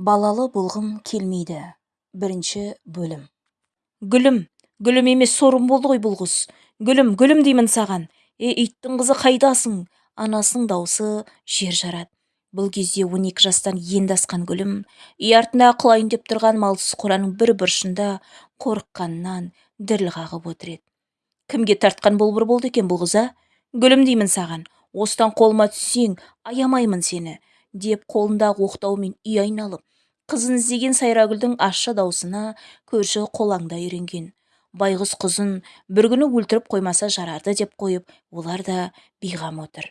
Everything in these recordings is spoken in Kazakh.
балалы болғым келмейді. Бірінші бөлім. Гүлім гүлім емес сорым болды ғой бұл құс гүлім гүлім деймін саған. Е иттің қызы қайдасың? Анасының даусы жер жарады. Бұл кезде он екі жастан енді асқан гүлім үй артындағы құлайын деп тұрған малсыз қораның бір бұрышында қорыққанынан діріл қағып отыр еді. Кімге тартқан болбыр болды екен бұл қыз гүлім деймін саған. Осыдан қолыма түссең аямаймын сені деп қолындағы оқтаумен үй айналып қызын іздеген сайрагүлдің ащы даусына көрші қолаңда үйренген. Байғұс қызын бір күні өлтіріп қоймаса жарарды деп қойып олар да бейғам отыр.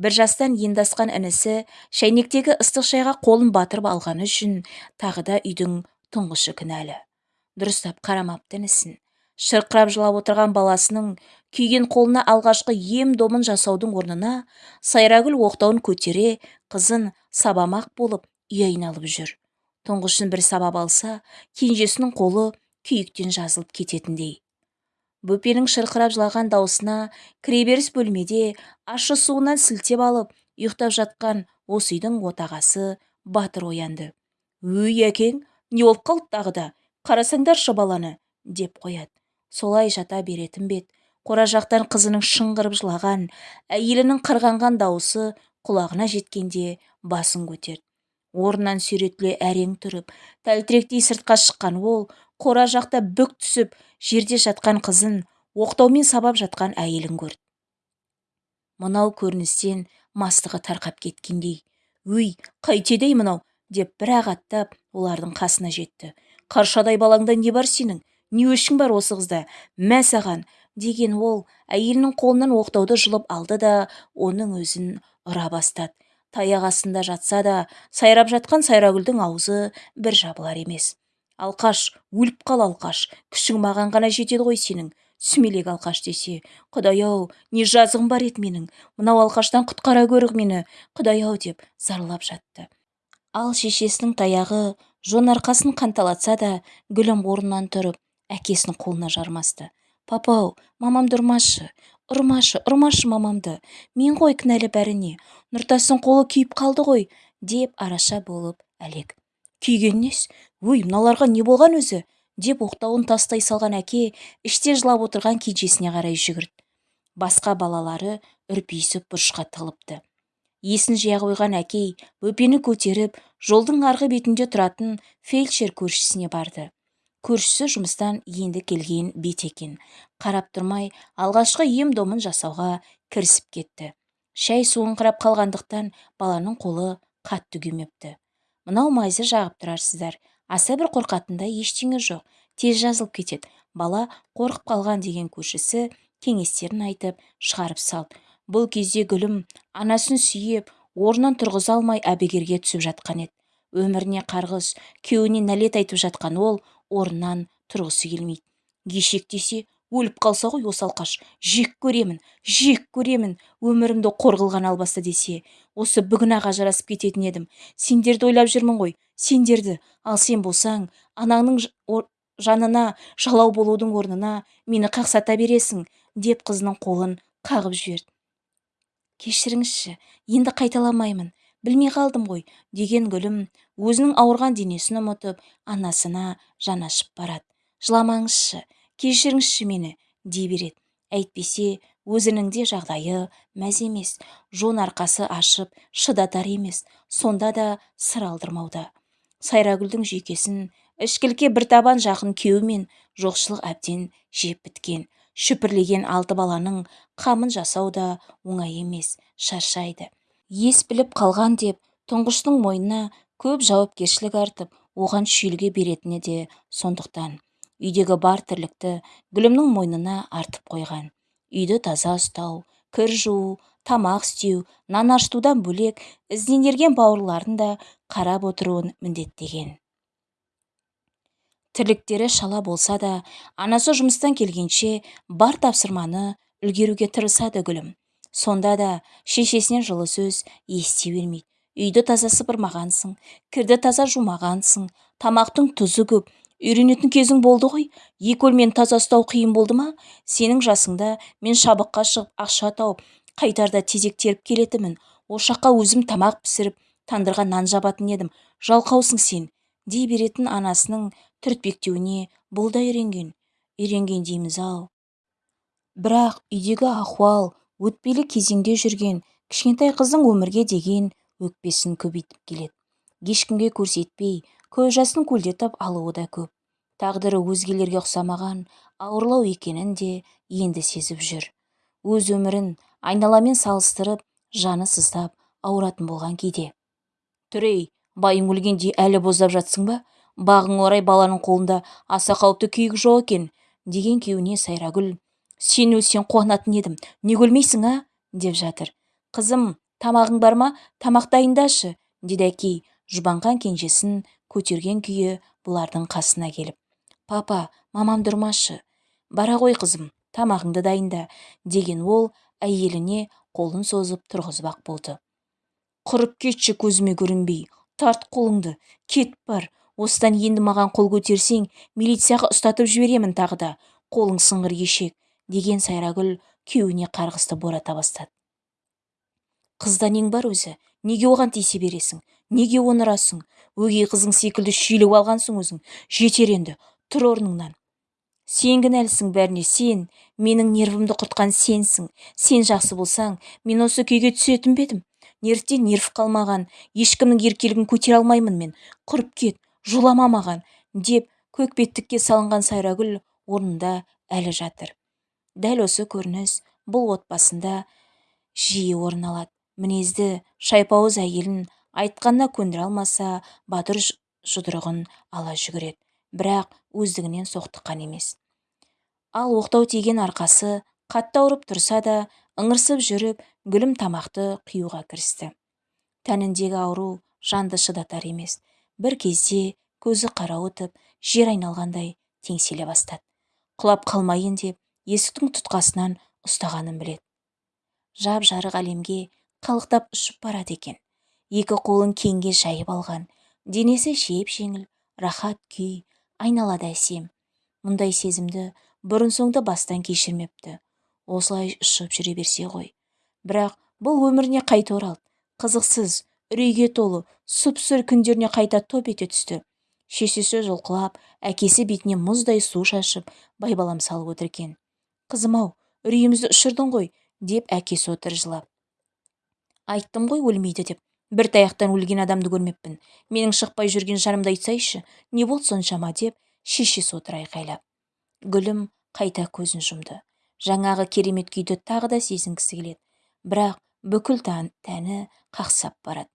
Бір жастан енді асқан інісі шәйнектегі ыстық шайға қолын батырып алғаны үшін тағы да үйдің тұңғышы кінәлі. Дұрыстап қарамапты інісін. Шырқырап жылап отырған баласының күйген қолына алғашқы ем домын жасаудың орнына сайрагүл оқтауын көтере қызын сабамақ болып үй айналып жүр. Тұңғышын бір сабап алса кенжесінің қолы күйіктен жазылып кететіндей. Бөпенің шырқырап жылаған даусына кіреберіс бөлмеде ащы суынан сілтеп алып ұйықтап жатқан осы үйдің отағасы батыр оянды. Өй әкең не болып қалды тағы да? Қарасаңдаршы баланы! деп қояды. Солай жата беретін бет қора жақтан қызының шыңғырып жылаған әйелінің қырғанған дауысы құлағына жеткенде басын көтерді. Орнынан сүйретіле әрең тұрып тәлтіректей сыртқа шыққан ол қора жақта бүк түсіп жерде жатқан қызын оқтаумен сабап жатқан әйелін көрді. Мынау көріністен мастығы тарқап кеткендей өй қайтеді мынау! деп бір ақ аттап олардың қасына жетті. Қаршадай балаңда не бар сенің? Не өшің бар осы қызда? Мә саған! деген ол әйелінің қолынан оқтауды жұлып алды да оның өзін ұра бастады. Таяқ астында жатса да сайрап жатқан сайрагүлдің аузы бір жабылар емес. Алқаш өліп қал алқаш күшің маған ғана жетеді ғой сенің. Сүмелек алқаш десе құдай-ау не жазығым бар еді менің. Мынау алқаштан құтқара гөрі мені. Құдай-ау деп зарлап жатты. Ал шешесінің таяғы жон арқасын қанталатса да гүлім орнынан тұрып әкесінің қолына жармасты. Папау мамамды ұрмашы ұрмашы ұрмашы мамамды. Мен ғой кінәлі бәріне. Нұртастың қолы күйіп қалды ғой деп араша болып әлек. Күйген несі өй мыналарға не болған өзі? деп оқтауын тастай салған әке іште жылап отырған кенжесіне қарай жүгірді. Басқа балалары үрпиісіп бұрышқа тығылыпты. Есін жия қойған әкей бөпені көтеріп жолдың арғы бетінде тұратын фельдшер көршісіне барды. Көршісі жұмыстан енді келген бет екен. Қарап тұрмай алғашқы ем домын жасауға кірісіп кетті. Шәй суыңқырап қалғандықтан баланың қолы қатты күймепті. Мынау майзы жағып тұрарсыздар. Аса бір қорқатындай ештеңе жоқ. Тез жазылып кетеді. Бала қорқып қалған деген көршісі кеңестерін айтып шығарып салды. Бұл кезде гүлім анасын сүйеп орнынан тұрғыза алмай әбігерге түсіп жатқан еді. Өміріне қарғыс күйеуіне нәлет айтып жатқан ол орнынан тұрғысы келмейді. Ешек десе өліп қалса ғой осы алқаш. Жек көремін жек көремін өмірімді қор қылған албасты десе. Осы бүгін ақ ажырасып кететін едім. Сендерді ойлап жүрмін ғой. Сендерді. Ал сен болсаң анаңның жанына жалау болудың орнына мені қақсата бересің деп қызының қолын қағып жіберді. Кешіріңізші енді қайталамаймын. Білмей қалдым ғой деген гүлім өзінің ауырған денесін ұмытып анасына жанашып барады. Жыламаңызшы кешіріңізші мені дей береді. Әйтпесе өзінің де жағдайы мәз емес жон арқасы ашып шыдатар емес сонда да сыр алдырмауда. Сайрагүлдің жүйкесін ішкілікке бір табан жақын күйеу мен жоқшылық әбден жеп біткен. Шүпірлеген алты баланың қамын жасау да оңай емес шаршайды. Ес біліп қалған деп тұңғыштың мойнына көп жауапкершілік артып оған шүйілге беретіні де сондықтан. Үйдегі бар тірлікті гүлімнің мойнына артып қойған. Үйді таза ұстау кір жуу тамақ істеу нан ашытудан бөлек ізінен ерген бауырларын да қарап отыруын міндеттеген. Тірліктері шала болса да анасы жұмыстан келгенше бар тапсырманы үлгеруге тырысады гүлім. Сонда да шешесінен жылы сөз ести бермейді. Үйді таза сыпырмағансың кірді таза жумағансың. Тамақтың тұзы көп үйренетін кезің болды ғой. Екі өлмені таза ұстау қиын болды ма? Сенің жасыңда мен шабыққа шығып ақша тауып қайтарда тезек теріп келетінмін ошаққа өзім тамақ пісіріп тандырға нан жабатын едім. Жалқаусың сен дей беретін анасының түртпектеуіне бұл да үйренген. Үйренген дейміз-ау бірақ үйдегі ахуал өтпелі кезеңде жүрген кішкентай қыздың өмірге деген өкпесін көбейтіп келеді. Ешкімге көрсетпей көз жасын көлдетіп алуы да көп. Тағдыры өзгелерге ұқсамаған ауырлау екенін де енді сезіп жүр. Өз өмірін айналамен салыстырып жаны сыздап ауыратын болған кейде. Түрей байың өлгенде әлі боздап жатсың ба? Бағың орай баланың қолында аса қауіпті күйік жоқ екен деген күйеуіне сайрагүл сен өлсең қуанатын едім. Не өлмейсің а? деп жатыр. Қызым тамағың бар ма? Тамақ дайындашы деді әкей. Жұбанған кенжесін көтерген күйі бұлардың қасына келіп. Папа мамам тұрмашы. Бара ғой қызым тамағыңды дайында деген ол әйеліне қолын созып тұрғызбақ болды. Құрып кетші көзіме көрінбей. Тарт қолыңды кет бар. Осыдан енді маған қол көтерсең милицияға ұстатып жіберемін тағы да. Қолың сыңғыр ешек деген сайрагүл күйеуіне қарғысты бората бастады. Қызда нең бар өзі? Неге оған тиісе бересің? Неге оны ұрасың өгей қызың секілді шүйлігіп алғансың өзің? Жетер енді тұр орныңнан. Сен кінәлісің бәріне сен. Менің нервімді құртқан сенсің. Сен жақсы болсаң мен осы күйге түсетін бе едім? Нервтен нерв қалмаған ешкімнің еркелігін көтере алмаймын мен. Құрып кет жолама маған? деп көкбеттікке салынған сайрагүл орнында әлі жатыр. Дәл осы көрініс бұл отбасында жиі орын алады. Мінезді шайпауыз әйелін айтқанына көндіре алмаса батыр жұдырығын ала жүгіреді бірақ өздігінен соқтыққан емес. Ал оқтау тиген арқасы қатты ауырып тұрса да ыңырсып жүріп гүлім тамақты қиюға кірісті. Тәніндегі ауру жанды шыдатар емес. Бір кезде көзі қарауытып жер айналғандай теңселе бастады. Құлап қалмайын деп есіктің тұтқасынан ұстағанын біледі. Жап жарық әлемге қалықтап ұшып барады екен. Екі қолын кеңге жайып алған денесі жеп жеңіл рахат күй айналада әсем. Мұндай сезімді бұрын соңды бастан кешірмепті. Осылай ұшып жүре берсе ғой. Бірақ бұл өміріне қайта оралды. Қызықсыз үрейге толы сұп-сұр күндеріне қайта топ ете түсті. Шешесі жұлқылап әкесі бетіне мұздай су шашып байбалам салып отыр екен. Қызым-ау үрейімізді ұшырдың ғой деп әкесі отыр жылап. Айттым ғой өлмейді деп. Бір таяқтан өлген адамды көрмеппін. Менің шықпай жүрген жанымды айтсайшы не болды соншама? деп шешесі отыр айқайлап. Гүлім қайта көзін жұмды. Жаңағы керемет күйді тағы да сезінгісі келеді. Бірақ бүкіл тәні қақсап барады.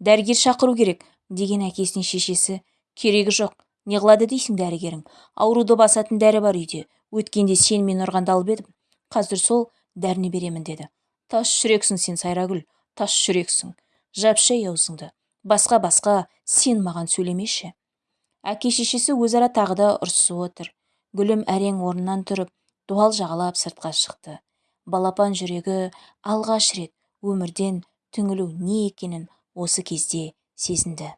Дәрігер шақыру керек деген әкесіне шешесі. Керегі жоқ. Не қылады дейсің дәрігерің? Ауруды басатын дәрі бар үйде. Өткенде сен мені ұрғанда алып едім. Қазір сол дәріні беремін деді. Тас жүрексің сен сайрагүл тас жүрексің. Жапшы аузыңды басқа басқа сен маған сөйлемеші. Әке шешесі өзара тағы да ұрсысып отыр. Гүлім әрең орнынан тұрып дуал жағалап сыртқа шықты. Балапан жүрегі алғаш рет өмірден түңілу не екенін осы кезде сезінді.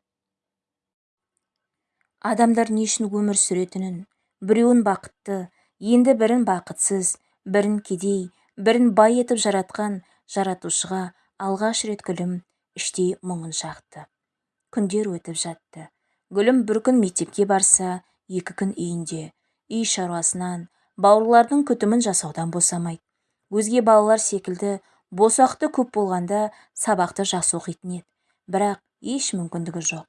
Адамдар не үшін өмір сүретінін біреуін бақытты енді бірін бақытсыз бірін кедей бірін бай етіп жаратқан жаратушыға алғаш рет гүлім іштей мұңын шақты. Күндер өтіп жатты. Гүлім бір күн мектепке барса екі күн үйінде үй шаруасынан бауырлардың күтімін жасаудан босамайды. Өзге балалар секілді босақты көп болғанда сабақты жақсы оқитын еді. Бірақ еш мүмкіндігі жоқ.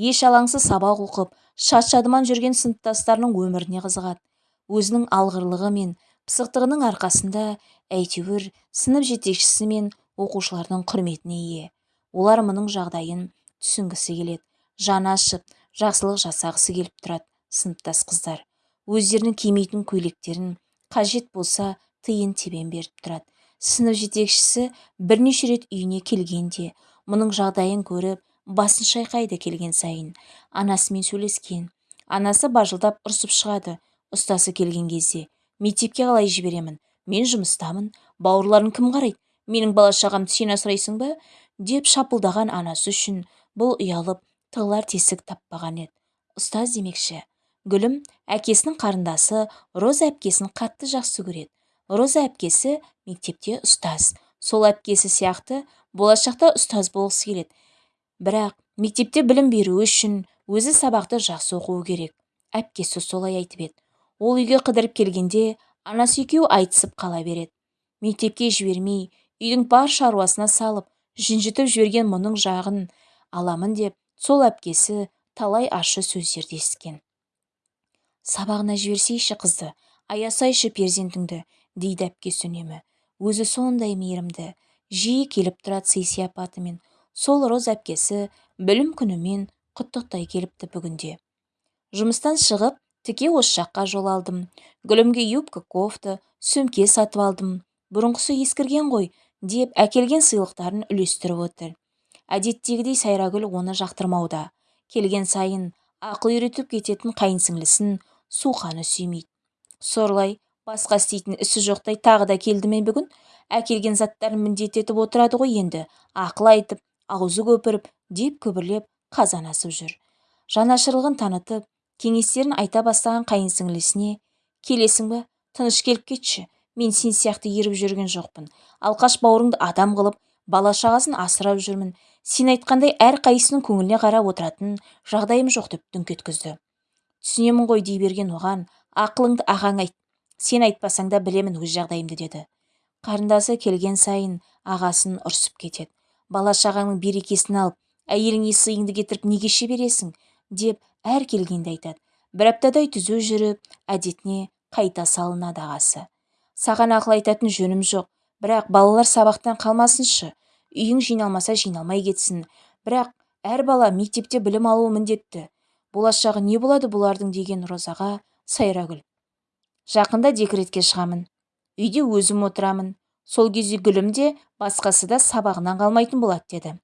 Еш алаңсыз сабақ оқып шат жүрген сыныптастарының өміріне қызығады. Өзінің алғырлығы мен пысықтығының арқасында әйтеуір сынып жетекшісі мен оқушылардың құрметіне ие. Олар мұның жағдайын түсінгісі келеді. Жаны ашып жақсылық жасағысы келіп тұрады сыныптас қыздар. Өздерінің кимейтін көйлектерін қажет болса тиын тебен беріп тұрады. Сынып жетекшісі бірнеше рет үйіне келгенде мұның жағдайын көріп басын шайқайды келген сайын. Анасымен сөйлескен анасы бажылдап ұрсып шығады. Ұстасы келген кезде мектепке қалай жіберемін? Мен жұмыстамын бауырларың кім қарайды? Менің бала шағамды сен асырайсың ба? деп шапылдаған анасы үшін бұл ұялып тығылар тесік таппаған еді. Ұстаз демекші. Гүлім әкесінің қарындасы роза әпкесін қатты жақсы көреді. Роза әпкесі мектепте ұстаз. Сол әпкесі сияқты болашақта ұстаз болғысы келеді. Бірақ мектепте білім беру үшін өзі сабақты жақсы оқуы керек. Әпкесі солай айтып еді. Ол үйге қыдырып келгенде анасы екеуі айтысып қала береді. Мектепке жібермей үйдің бар шаруасына салып жүнжітіп жіберген мұның жағын аламын деп сол әпкесі талай ащы сөздерді естіген сабағына жіберсейші қызды аясайшы перзентіңді дейді әпкесі үнемі өзі сондай мейірімді жиі келіп тұрады сый сияпатымен. Сол роз әпкесі білім күнімен құттықтай келіпті бүгінде. Жұмыстан шығып тіке осы жаққа жол алдым. Гүлімге юбка кофта сөмке сатып алдым. Бұрынғысы ескірген ғой деп әкелген сыйлықтарын үлестіріп отыр. Әдеттегідей сайрагүл оны жақтырмауда. Келген сайын ақыл үйретіп кететін қайынсіңлісін суқаны сүймейді. Сорлай басқа істейтін ісі жоқтай тағы да келді ме бүгін? Әкелген заттарын міндеттетіп отырады ғой енді. Ақыл айтып аузы көпіріп деп күбірлеп қазан асып жүр. Жанашырлығын танытып кеңестерін айта бастаған қайынсіңлісіне келесің ба тыныш келіп кетші. Мен сен сияқты еріп жүрген жоқпын. Алқаш бауырыңды адам қылып бала шағасын асырап жүрмін. Сен айтқандай әрқайсысының көңіліне қарап отыратын жағдайым жоқ деп дүңк еткізді. Түсінемін ғой дей берген оған. Ақылыңды ағаң айт. Сен айтпасаң да білемін өз жағдайымды деді. Қарындасы келген сайын ағасын ұрсып кетеді. Бала шағаңның берекесін алып әйеліңе сыйыңды кетіріп неге кеше бересің деп әр келгенде айтады. Бір аптадай түзу жүріп әдетіне қайта салынады ағасы. Саған ақыл айтатын жөнім жоқ. Бірақ балалар сабақтан қалмасыншы. Үйің жиналмаса жиналмай кетсін. Бірақ әр бала мектепте білім алуы міндетті. Болашағы не болады бұлардың? деген розаға сайрагүл. Жақында декретке шығамын. Үйде өзім отырамын. Сол кезде гүлім де басқасы да сабағынан қалмайтын болады деді.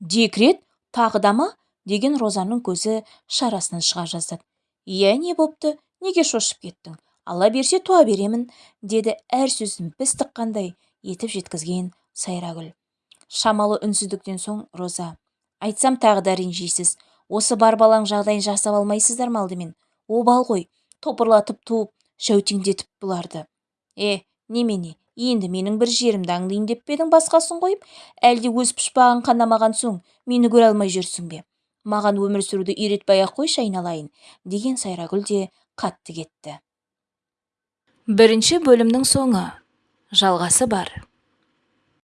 Декрет тағы да ма? Деген розаның көзі шарасынан шыға жаздады. Иә не бопты? Неге шошып кеттің? Ала берсе туа беремін деді әр сөзін біз тыққандай етіп жеткізген сайрагүл. Шамалы үнсіздіктен соң роза айтсам тағы да ренжисіз осы бар балаң жағдайын жасап алмайсыздар ма алдымен обал ғой топырлатып туып жәутеңдетіп бұларды е немене енді менің бір жерімді аңдиын деп пе едің басқасын қойып? Әлде өз пұшпағың қанамаған соң? Мені көре алмай жүрсің бе? Маған өмір сүруді үйретпей ақ қойшы айналайын деген сайрагүл де қатты кетті. Бірінші бөлімнің соңы. Жалғасы бар.